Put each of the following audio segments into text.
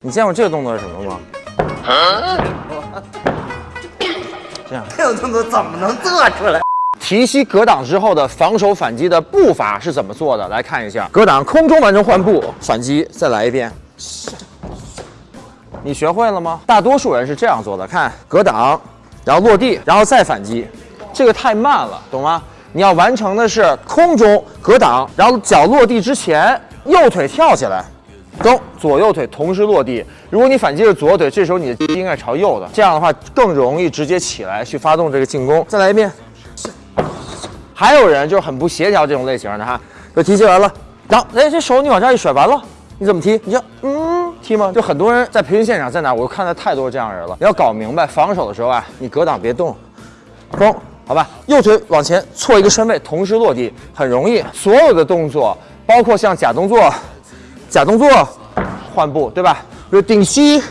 你见过这个动作是什么吗？这样，这种动作怎么能做出来？提膝格挡之后的防守反击的步伐是怎么做的？来看一下，格挡空中完成换步，反击，再来一遍。你学会了吗？大多数人是这样做的，看格挡，然后落地，然后再反击，这个太慢了，懂吗？你要完成的是空中格挡，然后脚落地之前，右腿跳起来，蹬，左右腿同时落地。如果你反击是左腿，这时候你的击应该朝右的，这样的话更容易直接起来去发动这个进攻。再来一遍。还有人就是很不协调这种类型的哈，就提起来了，然后哎这手你往这一甩，完了你怎么踢？你就嗯踢吗？就很多人在培训现场在哪，我看到太多这样人了。你要搞明白，防守的时候啊，你格挡别动，嘣，好吧，右腿往前错一个身位，同时落地，很容易。所有的动作，包括像假动作、假动作换步，对吧？比如顶膝。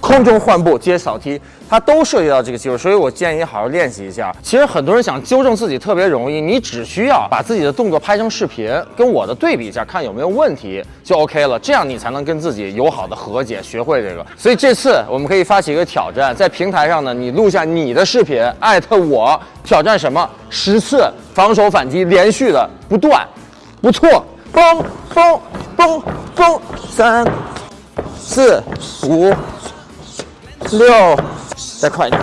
空中换步接扫踢，它都涉及到这个技术，所以我建议你好好练习一下。其实很多人想纠正自己特别容易，你只需要把自己的动作拍成视频，跟我的对比一下，看有没有问题就 OK 了。这样你才能跟自己友好的和解，学会这个。所以这次我们可以发起一个挑战，在平台上呢，你录下你的视频，艾特我，挑战什么？十次防守反击，连续的不断，不错，嘣嘣嘣嘣，三四五。六，再快一点。